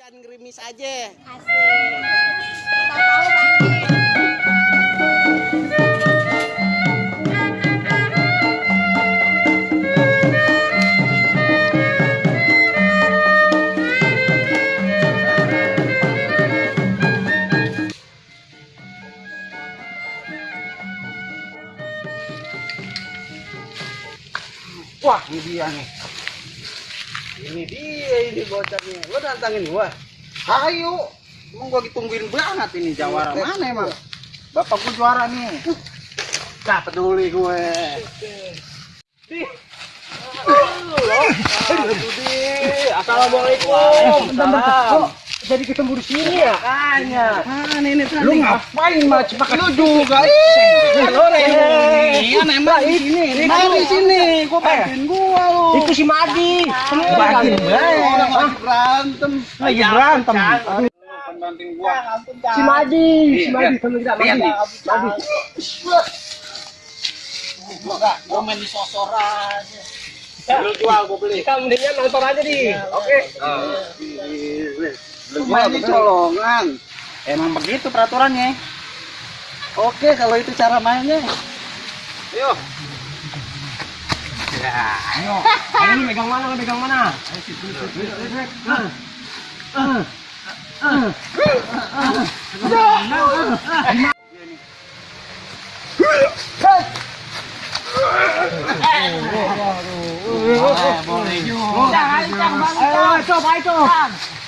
Hujan gerimis aja. Asik. Tahu. Wah, ini dia nih. Ini dia ini bocahnya. Lo nantangin gua? Ayo. Emang gua ditungguin banget ini jawara mana emang? Bapak gua juara nih. Gak peduli gue. Di. Assalamualaikum. Salam. Jadi ketemu di sini ya? Makanya. Kan ini tadi. Lu ngapain mah cepat Lu juga. Ih, lo Iya, nembak di sini. Main di sini. Gua bantuin gua lu. Itu si Madi. Bantuin lagi. Orang lagi berantem. Lagi berantem. Si Madi, si Iya, Madi iya. teman kita Lihat Madi. nih. Madi. Gua main di sosor aja. Lu jual gua beli. Kita mendingan nonton aja di. Oke. Lu main di colongan. Emang begitu peraturannya. Oke, kalau itu cara mainnya. Ayo. Ya. Ayo. Ayo lu megang mana? Lu megang mana? Ayo situ. Ah. Ah. Ah. boleh juga. Ayo, coba, ayo, coba. Lu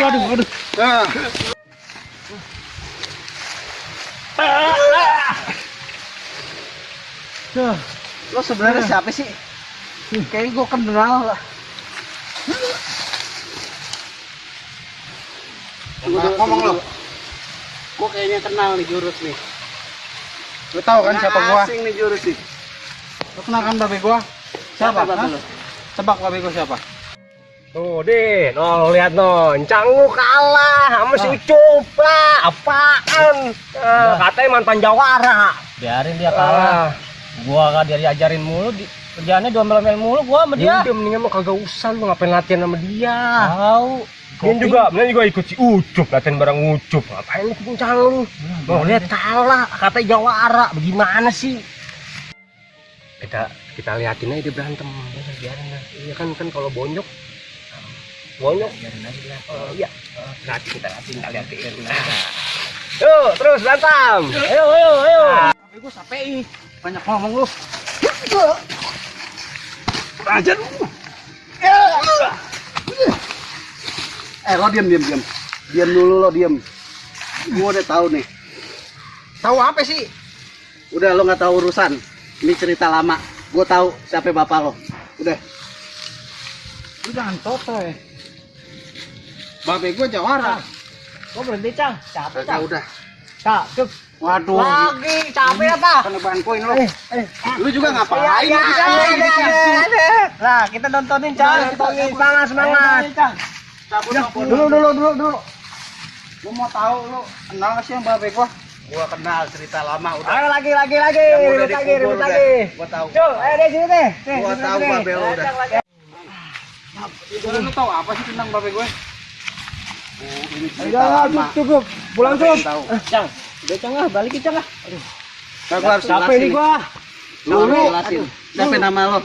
Aduh, aduh, aduh. Nah. Tuh. Lo sebenarnya siapa sih? Kayaknya gua kenal lah. Ngomong lo. Gua kayaknya kenal nih jurus nih. Lo tahu kan siapa gua? Asing nih jurus nih. Lo kenal kan babe gua? Siapa? Siapa, lo? Tebak babe gua siapa? Tuh, Din. Oh, lihat no. Encang lu kalah sama si Ucup lah. Apaan? Ah, katanya mantan jawara. biarin dia kalah Ah. gua gak dia diajarin mulu di, kerjaannya domel-domel mulu gua sama Dia dia udah mendingan mah kagak usah lu ngapain latihan sama dia. tahu Dia juga, mendingan juga ikut si Ucup, latihan bareng Ucup. Ngapain lu ikut encang lu? Mau lihat kalah, katanya jawara. Bagaimana sih? Kita kita liatin aja dia berantem. Udah, biarin lah. Iya kan kan kalau bonyok dia Oh iya. Nanti kita kasih kita liatin. Yuk, terus berantem. Ayo, ayo, ayo. Babe gua sampai banyak ngomong lu. Aja lu. Eh lo diam diam diam. Diam dulu lo diam. Gua udah tahu nih. Tahu apa sih? Udah lo nggak tahu urusan. Ini cerita lama. Gua tahu siapa bapak lo. Udah. Lu jangan toto ya. Babe gua jawara. gua berhenti cang capek Kagak udah. cak cuk Waduh. lagi capek apa Kena bantuin lo. Lu juga ngapain? Iya, iya, Lu di iya, sini? iya, iya, iya. lah kita nontonin cang nontonin semangat semangat. Dulu dulu dulu dulu. Lu mau tahu lu kenal nggak sih yang babe gua? Gua kenal cerita lama udah. ayo lagi lagi lagi ribut lagi ribut lagi Gua tahu. Cuk, ayo deh sini deh Nih, Gua tahu babe lu udah. Cang. Lu tahu apa sih tentang babe gue? Udah, cukup, cukup. Pulang, cukup. cang udah cang ah cang ah Nah, gua harus Capek jelasin. nih gua. Siapa nama lo?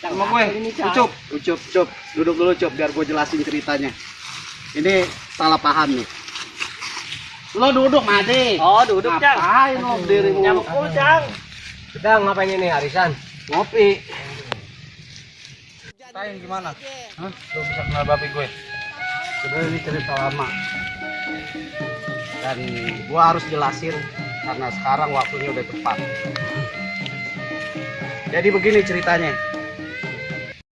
Sama gue. Cang. Ucup, ucup, ucup. Duduk dulu, Cup, biar gue jelasin ceritanya. Ini salah paham nih. Lo duduk, Made. oh duduk cang Ngapain lo berdiri nyamuk mulu cang Kita ngapain ini arisan? Ngopi. Gimana? Hah? Lo bisa kenal babi gue? Sebenarnya ini cerita lama. Dan gua harus jelasin karena sekarang waktunya udah tepat. Jadi begini ceritanya.